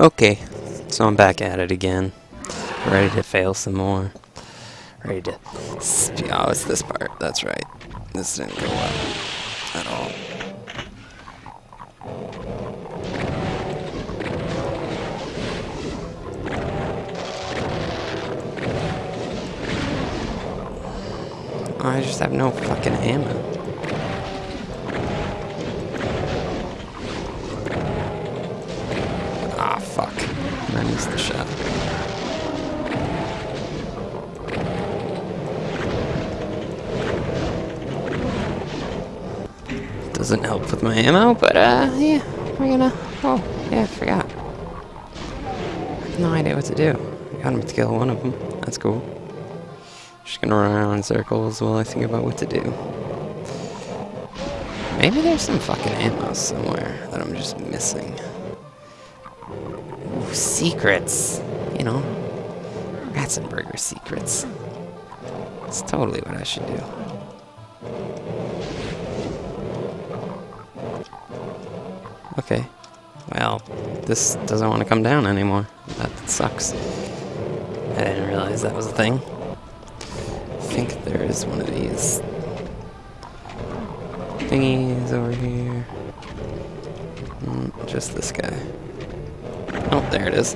Okay, so I'm back at it again. Ready to fail some more. Ready to. Oh, it's this part. That's right. This didn't go well at all. I just have no fucking ammo. The. Doesn't help with my ammo, but uh, yeah, we're gonna. Oh, yeah, I forgot. No idea what to do. Got him to kill one of them. That's cool. Just gonna run around in circles while I think about what to do. Maybe there's some fucking ammo somewhere that I'm just missing. Secrets. You know, Ratzenberger secrets. It's totally what I should do. Okay. Well, this doesn't want to come down anymore. That sucks. I didn't realize that was a thing. I think there is one of these thingies over here. Mm, just this guy. Oh, there it is.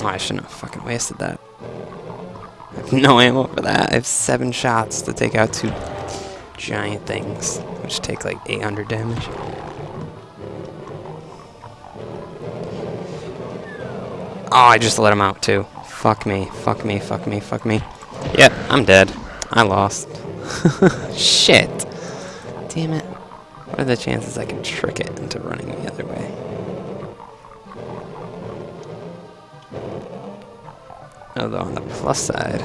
Oh, I shouldn't have fucking wasted that. I have no ammo for that. I have seven shots to take out two giant things, which take like 800 damage. Oh, I just let him out too. Fuck me, fuck me, fuck me, fuck me. Yep, I'm dead. I lost. Shit. Damn it. What are the chances I can trick it into running the other way? Although on the plus side,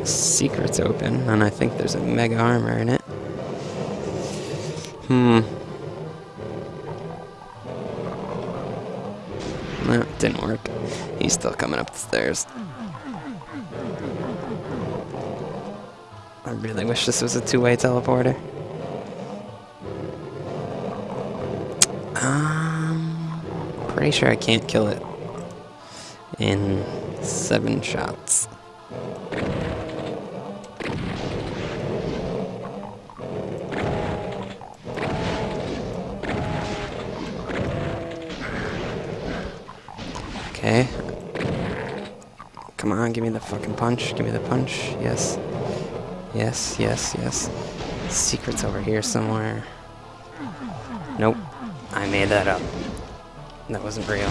the secret's open, and I think there's a mega armor in it. Hmm. No, didn't work. He's still coming up the stairs. I really wish this was a two-way teleporter. Um, pretty sure I can't kill it in seven shots. Okay. Come on, give me the fucking punch. Give me the punch. Yes. Yes, yes, yes. Secret's over here somewhere. Nope. I made that up. That wasn't real.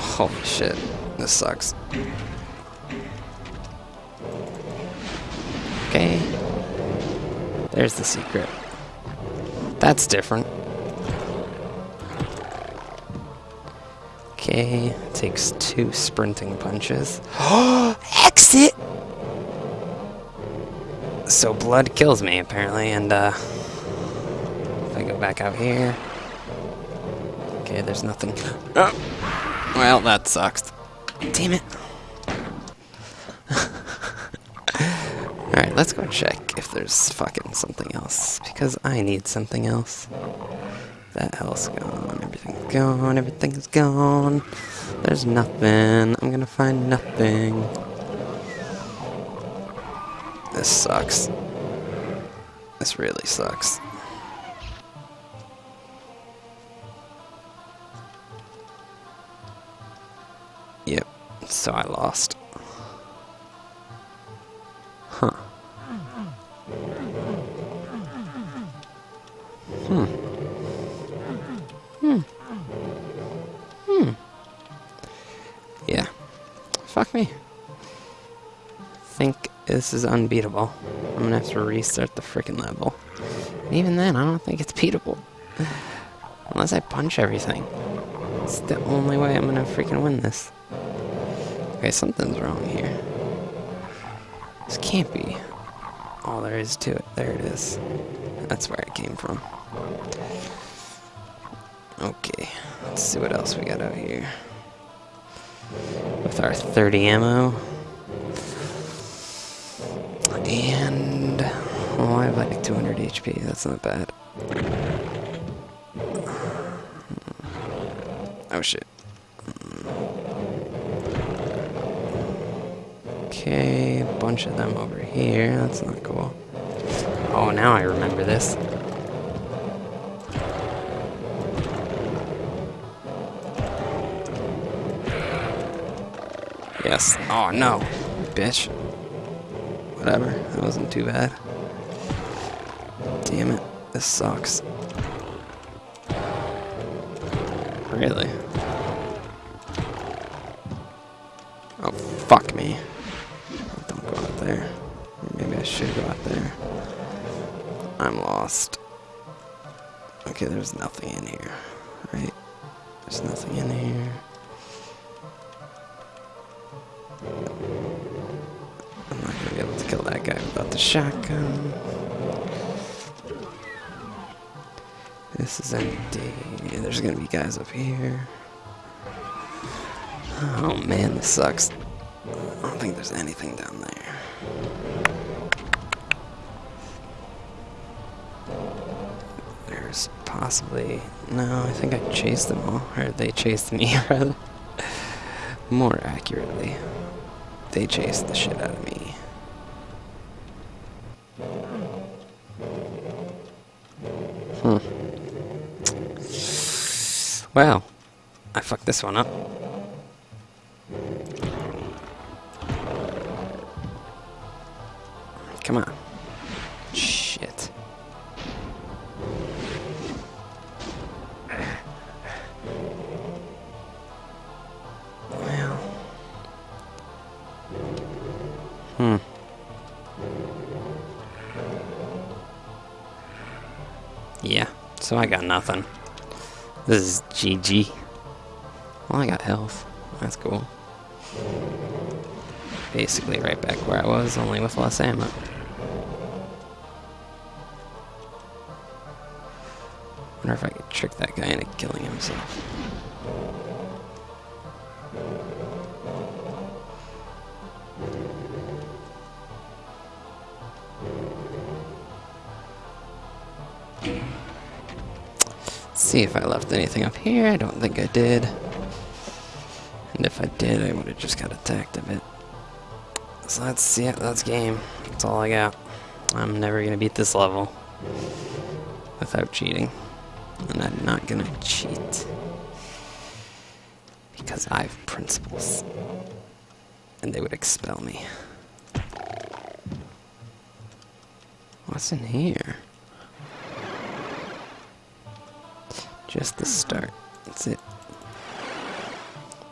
Holy shit. This sucks. Okay. There's the secret. That's different. Okay, takes two sprinting punches. Exit! So blood kills me, apparently, and, uh... If I go back out here... Okay, there's nothing. Oh! Well, that sucks. Damn it. Alright, let's go check if there's fucking something else. Because I need something else. That hell's gone. Everything's gone. Everything's gone. There's nothing. I'm gonna find nothing. This sucks. This really sucks. Yep, so I lost. Think this is unbeatable. I'm gonna have to restart the freaking level. Even then, I don't think it's beatable. Unless I punch everything. It's the only way I'm gonna freaking win this. Okay, something's wrong here. This can't be all there is to it. There it is. That's where it came from. Okay. let's see what else we got out here. With our 30 ammo. And, oh, I have like 200 HP, that's not bad. Oh shit. Okay, a bunch of them over here, that's not cool. Oh, now I remember this. Yes. Oh no, bitch. Whatever, that wasn't too bad. Damn it, this sucks. Really? Oh, fuck me. Don't go out there. Maybe I should go out there. I'm lost. Okay, there's nothing in here. Right? There's nothing in here. Shotgun. This is empty. There's gonna be guys up here. Oh man, this sucks. I don't think there's anything down there. There's possibly... No, I think I chased them all. Or they chased me, rather. More accurately. They chased the shit out of me. Hmm. Well, I fucked this one up. Come on. Yeah, so I got nothing. This is GG. Well, I got health. That's cool. Basically right back where I was, only with less ammo. Wonder if I could trick that guy into killing himself. See if I left anything up here. I don't think I did. And if I did, I would have just got attacked a bit. So that's it. That's game. That's all I got. I'm never gonna beat this level without cheating, and I'm not gonna cheat because I have principles, and they would expel me. What's in here? Just the start. That's it.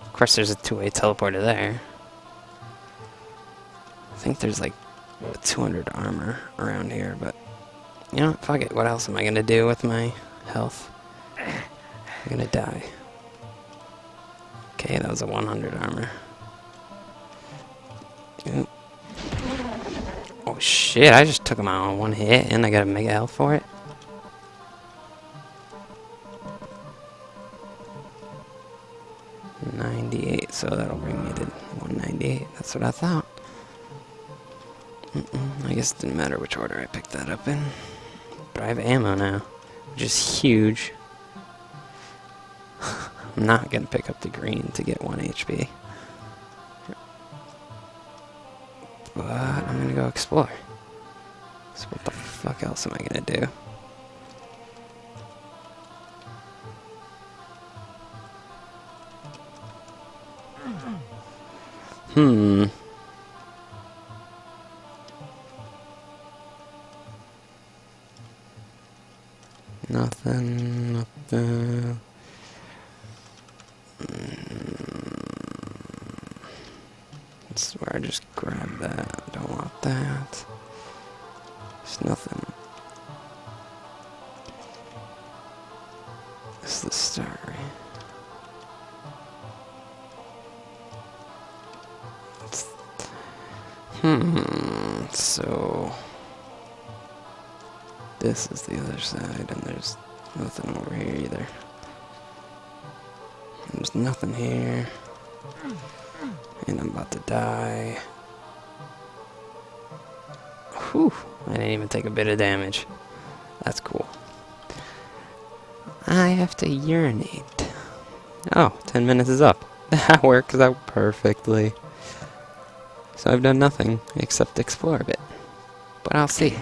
Of course, there's a two-way teleporter there. I think there's like 200 armor around here, but you know, fuck it. What else am I gonna do with my health? I'm gonna die. Okay, that was a 100 armor. Ooh. Oh shit, I just took him out on one hit and I got a mega health for it. 198. That's what I thought. Mm -mm, I guess it didn't matter which order I picked that up in. But I have ammo now, which is huge. I'm not gonna pick up the green to get 1 HP. But I'm gonna go explore. So what the fuck else am I gonna do? Hmm. Nothing, nothing. That's where I just grab that. I don't want that. There's nothing. So this is the other side, and there's nothing over here either. There's nothing here. And I'm about to die. Whew. I didn't even take a bit of damage. That's cool. I have to urinate. Oh, 10 minutes is up. That works out perfectly. So I've done nothing except explore a bit. But I'll see.